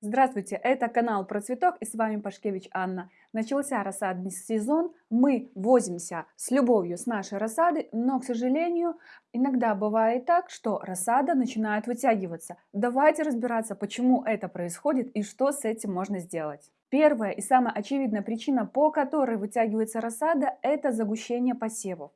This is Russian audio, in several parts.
Здравствуйте, это канал про цветок и с вами Пашкевич Анна. Начался рассадный сезон, мы возимся с любовью с нашей рассады, но, к сожалению, иногда бывает так, что рассада начинает вытягиваться. Давайте разбираться, почему это происходит и что с этим можно сделать. Первая и самая очевидная причина, по которой вытягивается рассада, это загущение посевов.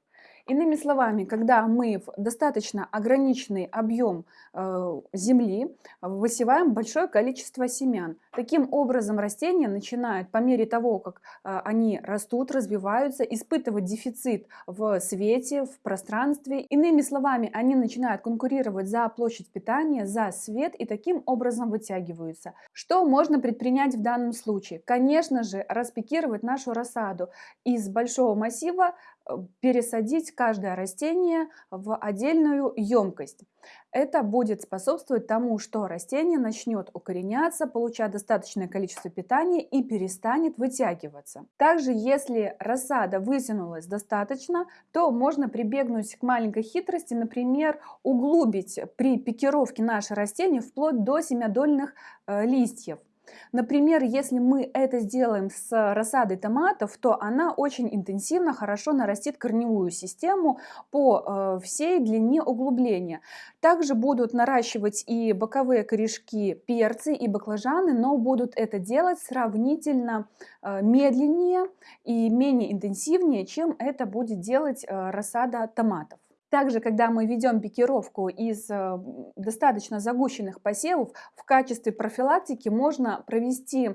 Иными словами, когда мы в достаточно ограниченный объем э, земли высеваем большое количество семян, таким образом растения начинают по мере того, как э, они растут, развиваются, испытывать дефицит в свете, в пространстве. Иными словами, они начинают конкурировать за площадь питания, за свет и таким образом вытягиваются. Что можно предпринять в данном случае? Конечно же, распекировать нашу рассаду из большого массива пересадить каждое растение в отдельную емкость. Это будет способствовать тому, что растение начнет укореняться, получать достаточное количество питания и перестанет вытягиваться. Также, если рассада вытянулась достаточно, то можно прибегнуть к маленькой хитрости, например, углубить при пикировке наше растение вплоть до семядольных э, листьев. Например, если мы это сделаем с рассадой томатов, то она очень интенсивно, хорошо нарастит корневую систему по э, всей длине углубления. Также будут наращивать и боковые корешки перцы и баклажаны, но будут это делать сравнительно э, медленнее и менее интенсивнее, чем это будет делать э, рассада томатов. Также, когда мы ведем пикировку из э, достаточно загущенных посевов, в качестве профилактики можно провести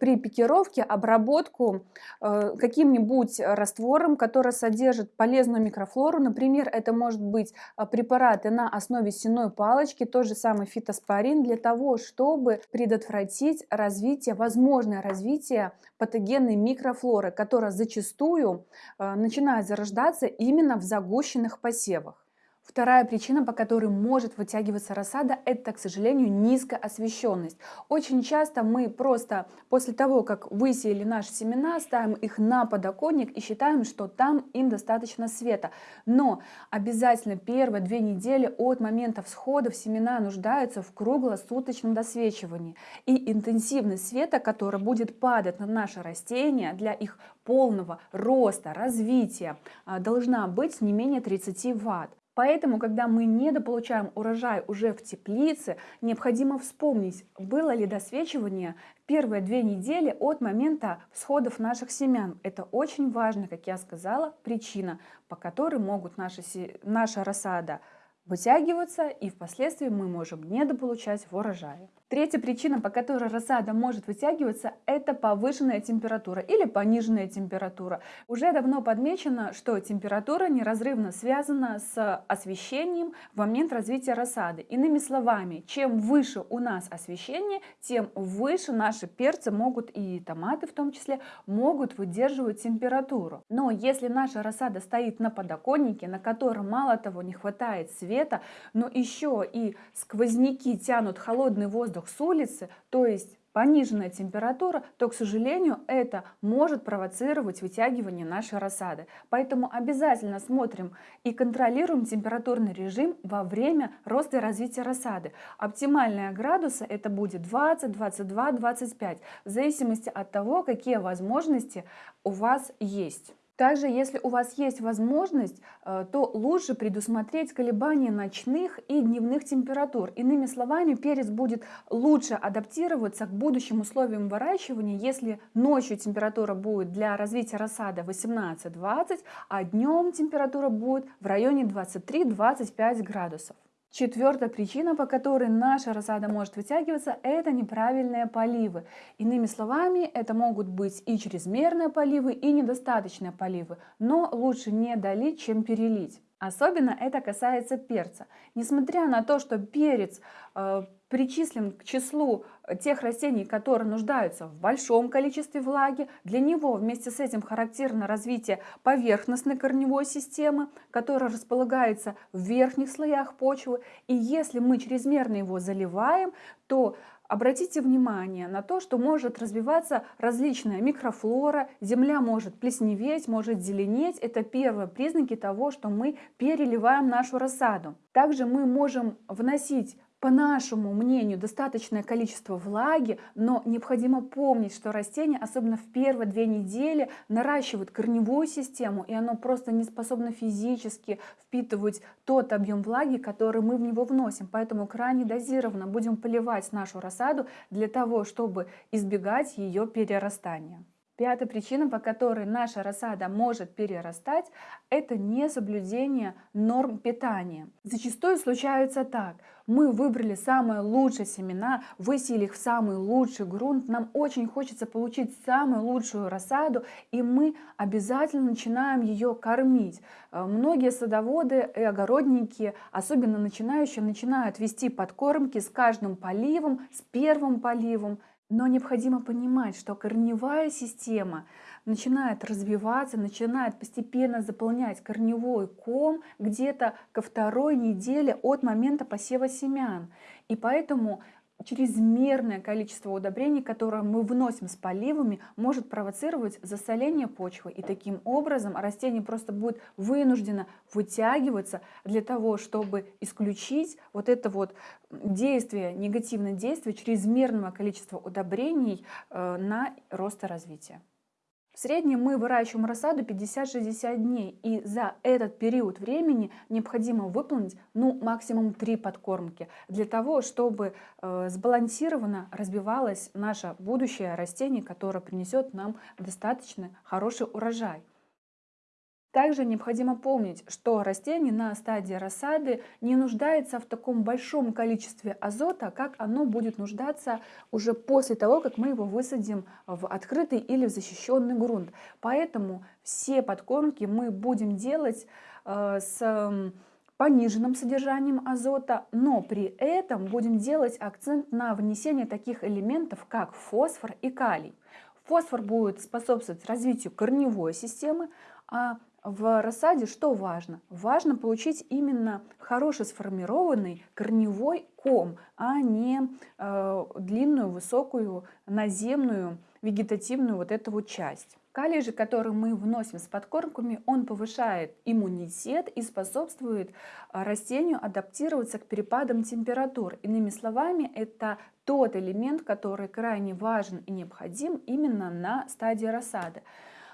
при пикировке обработку э, каким-нибудь раствором, который содержит полезную микрофлору. Например, это может быть препараты на основе сеной палочки, тот же самый фитоспорин, для того, чтобы предотвратить развитие, возможное развитие патогенной микрофлоры, которая зачастую начинает зарождаться именно в загущенных посевах. Вторая причина, по которой может вытягиваться рассада, это, к сожалению, низкая освещенность. Очень часто мы просто после того, как высеяли наши семена, ставим их на подоконник и считаем, что там им достаточно света. Но обязательно первые две недели от момента всходов семена нуждаются в круглосуточном досвечивании. И интенсивность света, который будет падать на наши растения для их полного роста, развития, а, должна быть не менее 30 ватт. Поэтому, когда мы недополучаем урожай уже в теплице, необходимо вспомнить, было ли досвечивание первые две недели от момента всходов наших семян. Это очень важно, как я сказала, причина, по которой могут наши, наша рассада вытягиваться, и впоследствии мы можем недополучать в урожае. Третья причина, по которой рассада может вытягиваться, это повышенная температура или пониженная температура. Уже давно подмечено, что температура неразрывно связана с освещением в момент развития рассады. Иными словами, чем выше у нас освещение, тем выше наши перцы могут и томаты в том числе могут выдерживать температуру. Но если наша рассада стоит на подоконнике, на котором мало того не хватает света, но еще и сквозняки тянут холодный воздух воздух с улицы, то есть пониженная температура, то, к сожалению, это может провоцировать вытягивание нашей рассады. Поэтому обязательно смотрим и контролируем температурный режим во время роста и развития рассады. Оптимальные градусы это будет 20, 22, 25, в зависимости от того, какие возможности у вас есть. Также, если у вас есть возможность, э, то лучше предусмотреть колебания ночных и дневных температур. Иными словами, перец будет лучше адаптироваться к будущим условиям выращивания, если ночью температура будет для развития рассады 18-20, а днем температура будет в районе 23-25 градусов. Четвертая причина, по которой наша рассада может вытягиваться, это неправильные поливы. Иными словами, это могут быть и чрезмерные поливы, и недостаточные поливы, но лучше не долить, чем перелить. Особенно это касается перца. Несмотря на то, что перец э, причислен к числу тех растений, которые нуждаются в большом количестве влаги, для него вместе с этим характерно развитие поверхностной корневой системы, которая располагается в верхних слоях почвы. И если мы чрезмерно его заливаем, то Обратите внимание на то, что может развиваться различная микрофлора, земля может плесневеть, может зеленеть. Это первые признаки того, что мы переливаем нашу рассаду. Также мы можем вносить по нашему мнению, достаточное количество влаги, но необходимо помнить, что растение, особенно в первые две недели, наращивает корневую систему, и оно просто не способно физически впитывать тот объем влаги, который мы в него вносим. Поэтому крайне дозированно будем поливать нашу рассаду для того, чтобы избегать ее перерастания. Пятая причина, по которой наша рассада может перерастать, это несоблюдение норм питания. Зачастую случается так. Мы выбрали самые лучшие семена, высеяли их в самый лучший грунт, нам очень хочется получить самую лучшую рассаду, и мы обязательно начинаем ее кормить. Э, многие садоводы и огородники, особенно начинающие, начинают вести подкормки с каждым поливом, с первым поливом, но необходимо понимать, что корневая система начинает развиваться, начинает постепенно заполнять корневой ком где-то ко второй неделе от момента посева семян. И поэтому чрезмерное количество удобрений, которое мы вносим с поливами, может провоцировать засоление почвы. И таким образом растение просто будет вынуждено вытягиваться для того, чтобы исключить вот это вот действие, негативное действие чрезмерного количества удобрений э, на рост и развитие. В среднем мы выращиваем рассаду 50-60 дней, и за этот период времени необходимо выполнить ну, максимум 3 подкормки для того, чтобы э, сбалансированно развивалось наше будущее растение, которое принесет нам достаточно хороший урожай. Также необходимо помнить, что растение на стадии рассады не нуждается в таком большом количестве азота, как оно будет нуждаться уже после того, как мы его высадим в открытый или в защищенный грунт. Поэтому все подкормки мы будем делать э, с пониженным содержанием азота, но при этом будем делать акцент на внесение таких элементов, как фосфор и калий. Фосфор будет способствовать развитию корневой системы, а в рассаде что важно? Важно получить именно хорошо сформированный корневой ком, а не э, длинную, высокую, наземную, вегетативную вот эту вот часть. Калий же, который мы вносим с подкормками, он повышает иммунитет и способствует э, растению адаптироваться к перепадам температур. Иными словами, это тот элемент, который крайне важен и необходим именно на стадии рассады.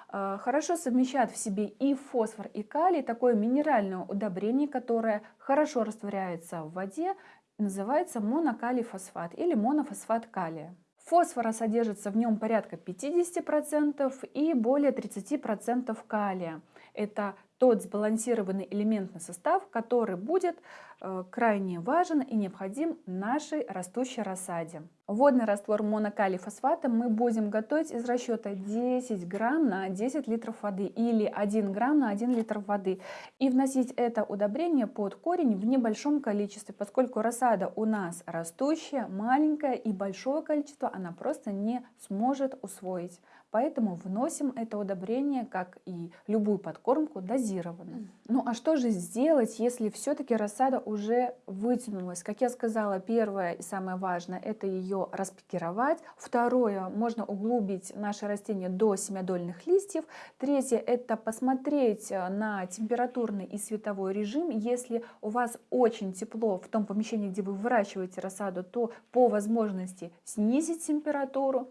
А, хорошо совмещает в себе и фосфор, и калий, такое минеральное удобрение, которое хорошо растворяется в воде, называется монокалий фосфат или монофосфат калия. Фосфора содержится в нем порядка 50% и более 30% калия. Это тот сбалансированный элементный состав, который будет э, крайне важен и необходим нашей растущей рассаде. Водный раствор монокалий фосфата мы будем готовить из расчета 10 грамм на 10 литров воды или 1 грамм на 1 литр воды. И вносить это удобрение под корень в небольшом количестве, поскольку рассада у нас растущая, маленькая и большое количество она просто не сможет усвоить. Поэтому вносим это удобрение, как и любую подкормку, дозированно. Ну а что же сделать, если все-таки рассада уже вытянулась? Как я сказала, первое и самое важное – это ее распикировать. Второе – можно углубить наше растение до семядольных листьев. Третье – это посмотреть э, на температурный и световой режим. Если у вас очень тепло в том помещении, где вы выращиваете рассаду, то по возможности снизить температуру.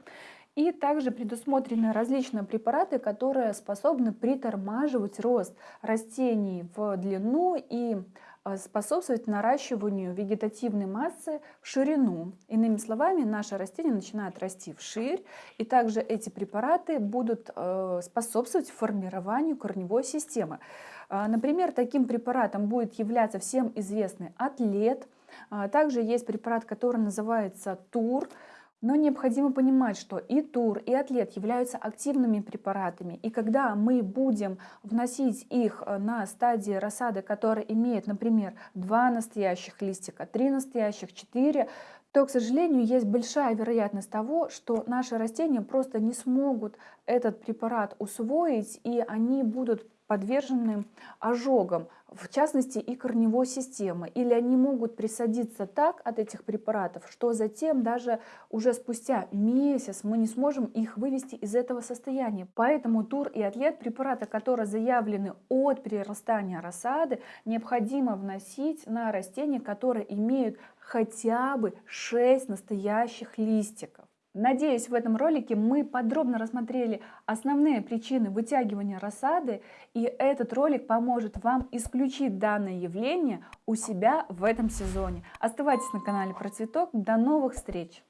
И также предусмотрены различные препараты, которые способны притормаживать рост растений в длину и э, способствовать наращиванию вегетативной массы в ширину. Иными словами, наше растение начинает расти вширь, и также эти препараты будут э, способствовать формированию корневой системы. А, например, таким препаратом будет являться всем известный атлет. Также есть препарат, который называется ТУР. Но необходимо понимать, что и тур, и атлет являются активными препаратами. И когда мы будем вносить их э, на стадии рассады, которая имеет, например, два настоящих листика, три настоящих, четыре, то, к сожалению, есть большая вероятность того, что наши растения просто не смогут этот препарат усвоить, и они будут подвержены ожогам, в частности и корневой системы. Или они могут присадиться так от этих препаратов, что затем даже уже спустя месяц мы не сможем их вывести из этого состояния. Поэтому тур и атлет препараты, которые заявлены от перерастания рассады, необходимо вносить на растения, которые имеют хотя бы 6 настоящих листиков. Надеюсь, в этом ролике мы подробно рассмотрели основные причины вытягивания рассады, и этот ролик поможет вам исключить данное явление у себя в этом сезоне. Оставайтесь на канале Про Цветок. До новых встреч!